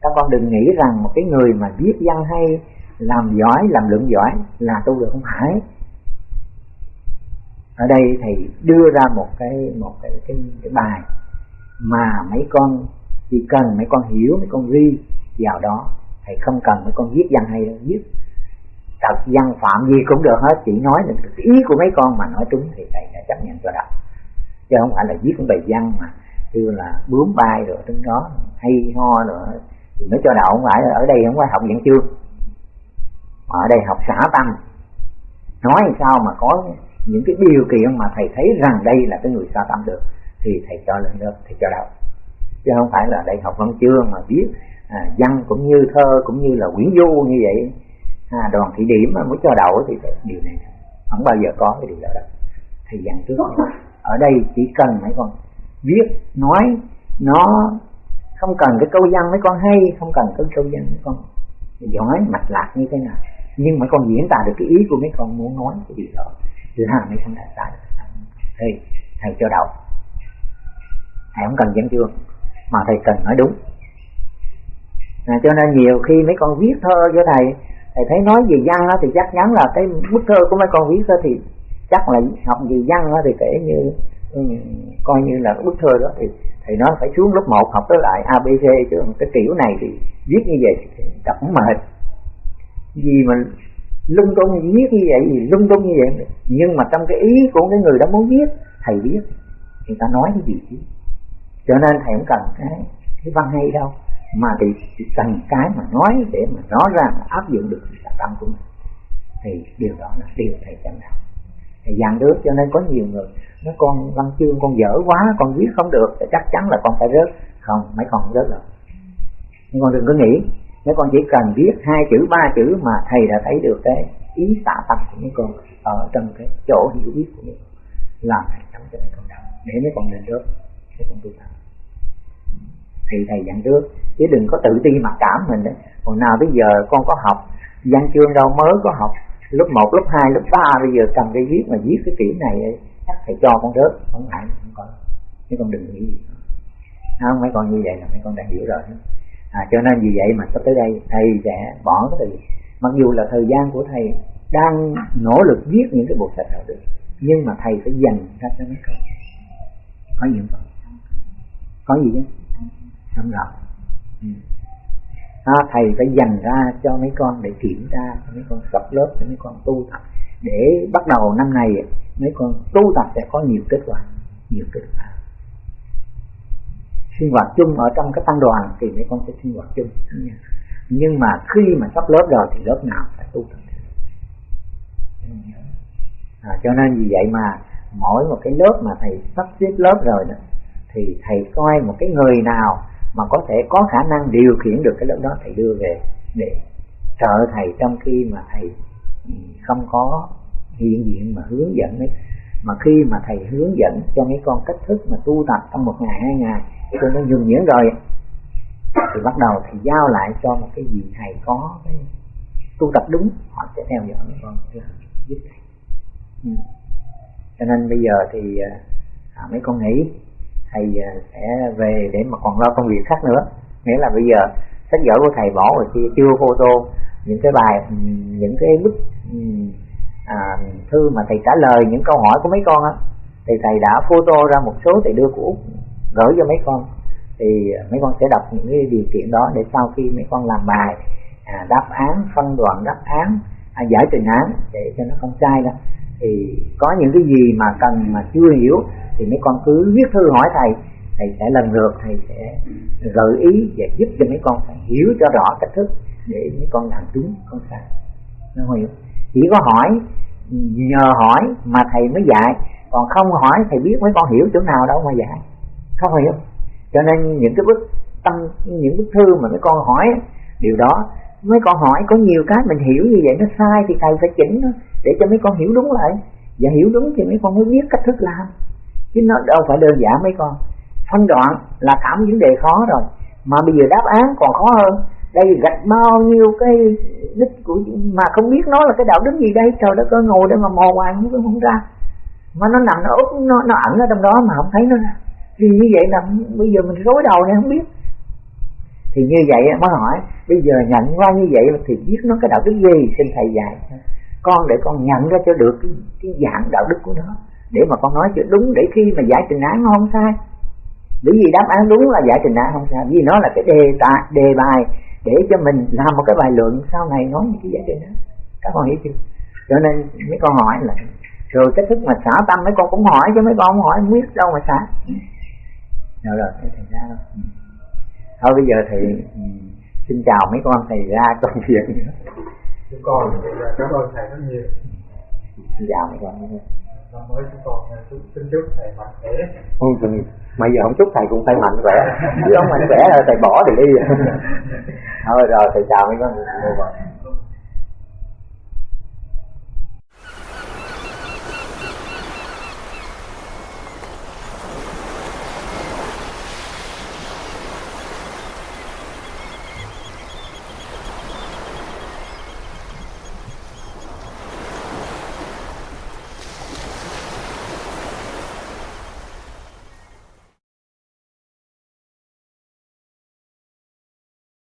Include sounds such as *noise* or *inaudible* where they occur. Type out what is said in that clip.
các con đừng nghĩ rằng một cái người mà viết văn hay làm giỏi làm lượng giỏi là tu được không phải. Ở đây thầy đưa ra một cái một cái cái, cái bài mà mấy con chỉ cần mấy con hiểu mấy con ghi vào đó thầy không cần mấy con viết văn hay đâu. Viết thật văn phạm gì cũng được hết chỉ nói được ý của mấy con mà nói trúng thì thầy đã chấp nhận cho đọc. Chứ không phải là viết cũng bài văn mà kêu là bướm bay rồi trong đó hay ho rồi thì mới cho đậu. Không phải ở đây không phải học văn chương mà ở đây học xã tâm nói sao mà có những cái điều kiện mà thầy thấy rằng đây là cái người xa tâm được thì thầy cho lên lớp thầy cho đậu. Chứ không phải là đây học văn chương mà viết à, văn cũng như thơ cũng như là quyển du như vậy. À, đoàn thị điểm mà mới cho đậu thì điều này không bao giờ có cái điều đó đâu. Thầy dặn trước. *laughs* Ở đây chỉ cần mấy con viết nói nó không cần cái câu văn mấy con hay không cần cái câu văn mấy con giỏi mạch lạc như thế nào. Nhưng mà con diễn tả được cái ý của mấy con muốn nói cái điều đó. Là mấy con đạt ra thì thầy cho đậu thầy không cần dẫn chương mà thầy cần nói đúng. À, cho nên nhiều khi mấy con viết thơ cho thầy thầy thấy nói về văn đó, thì chắc chắn là cái bức thơ của mấy con viết đó thì chắc là học về văn đó, thì kể như coi như là bức thơ đó thì thầy nói phải xuống lớp 1 học tới lại abc chứ cái kiểu này thì viết như vậy thì đọc mệt. Gì mà lung tung viết như vậy thì lung tung như vậy, nhưng mà trong cái ý của cái người đó muốn viết, thầy biết người ta nói cái gì chứ? Cho nên thầy không cần cái cái văn hay đâu, mà thì chỉ cần cái mà nói để mà nói ra mà áp dụng được cái tâm của mình. Thì điều đó là điều thầy chẳng đạo thầy dặn được, cho nên có nhiều người nếu con văn chương con dở quá con viết không được thì chắc chắn là con phải rớt. Không mấy con rớt đâu. Nhưng con đừng có nghĩ nếu con chỉ cần viết hai chữ ba chữ mà thầy đã thấy được cái ý xả tâm của mấy con ở trong cái chỗ hiểu biết của mình làm thầy sống cho mấy con đọc để mấy con lên rớt mấy con tu tập. Thì thầy dặn trước chứ đừng có tự ti mặc cảm mình đấy hồi nào bây giờ con có học văn chương đâu mới có học lớp 1, lớp 2, lớp 3 bây giờ cầm cái viết mà viết cái kiểu này chắc thầy cho con rớt không ngại không có chứ con đừng nghĩ gì. Không mấy con như vậy là mấy con đã hiểu rồi. À, cho nên vì vậy mà sắp tới đây thầy sẽ bỏ cái từ. Mặc dù là thời gian của thầy đang nỗ lực viết những cái bộ sách đạo được nhưng mà thầy phải dành ra cho mấy con. Có gì không có gì chứ? Không rõ. Ừ. à, thầy phải dành ra cho mấy con để kiểm tra cho mấy con sắp lớp cho mấy con tu tập để bắt đầu năm này mấy con tu tập sẽ có nhiều kết quả nhiều kết quả. Sinh hoạt chung ở trong cái tăng đoàn thì mấy con sẽ sinh hoạt chung. Nhưng mà khi mà sắp lớp rồi thì lớp nào phải tu tập. À, cho nên vì vậy mà mỗi một cái lớp mà thầy sắp xếp lớp rồi đó thì thầy coi một cái người nào mà có thể có khả năng điều khiển được cái lớp đó thầy đưa về để trợ thầy trong khi mà thầy không có hiện diện mà hướng dẫn ấy. Mà khi mà thầy hướng dẫn cho mấy con cách thức mà tu tập trong một ngày hai ngày cho nó nhuần nhuyễn rồi thì bắt đầu thầy giao lại cho một cái gì thầy có cái tu tập đúng họ sẽ theo dõi mấy con giúp thầy. Ừ. cho nên bây giờ thì à, à mấy con nghĩ thầy à, sẽ về để mà còn lo công việc khác nữa. Nghĩa là bây giờ sách vở của thầy bỏ rồi kia chưa photo những cái bài những cái bức à, thư mà thầy trả lời những câu hỏi của mấy con á thì thầy đã photo ra một số thầy đưa của úc gửi cho mấy con. Thì mấy con sẽ đọc những cái điều kiện đó để sau khi mấy con làm bài à, đáp án phân đoạn đáp án à, giải trình án để cho nó không sai đó thì có những cái gì mà cần mà chưa hiểu thì mấy con cứ viết thư hỏi thầy thầy sẽ lần lượt thầy sẽ gợi ý và giúp cho mấy con phải hiểu cho rõ cách thức để mấy con làm đúng con sai. Nó hiểu chỉ có hỏi, nhờ hỏi mà thầy mới dạy. Còn không hỏi, thầy biết mấy con hiểu chỗ nào đâu mà dạy. Không hiểu. Cho nên những cái bức tâm, những bức thư mà mấy con hỏi, điều đó, mấy con hỏi có nhiều cái mình hiểu như vậy, nó sai thì thầy phải chỉnh nó để cho mấy con hiểu đúng lại. Và hiểu đúng thì mấy con mới biết cách thức làm. Chứ nó đâu phải đơn giản mấy con phân đoạn là cảm vấn đề khó rồi. Mà bây giờ đáp án còn khó hơn. Đây gạch bao nhiêu cái đích của mà không biết nó là cái đạo đức gì đây? Trời đất ơi ngồi đây mà mò hoài không không ra. Mà nó nằm nó úp nó nó ẩn ở trong đó mà không thấy nó ra. Vì như vậy là bây giờ mình rối đầu này không biết. Thì như vậy mới hỏi bây giờ nhận qua như vậy thì biết nó cái đạo đức gì? Xin thầy dạy. Con để con nhận ra cho được cái, cái dạng đạo đức của nó. Để mà con nói cho đúng để khi mà giải trình án nó không sai bởi vì đáp án đúng là giải trình án không sai vì nó là cái đề tài đề bài để cho mình làm một cái bài luận. Sau này nói những cái giải trình án các con hiểu chưa? Cho nên mấy con hỏi là rồi cái thức mà xả tâm mấy con cũng hỏi chứ mấy con không hỏi không biết đâu mà xả. Rồi rồi thầy ra đâu thôi bây giờ thì ừ, xin chào mấy con thầy ra công việc nữa. Chúng con cảm ơn thầy rất nhiều. Xin chào mấy con năm mới chúng con xin chúc thầy mạnh khỏe. Ừ, mà giờ không chúc thầy cũng phải mạnh khỏe. *laughs* Chứ không mạnh khỏe là thầy bỏ thì đi. *laughs* Thôi rồi thầy chào mấy con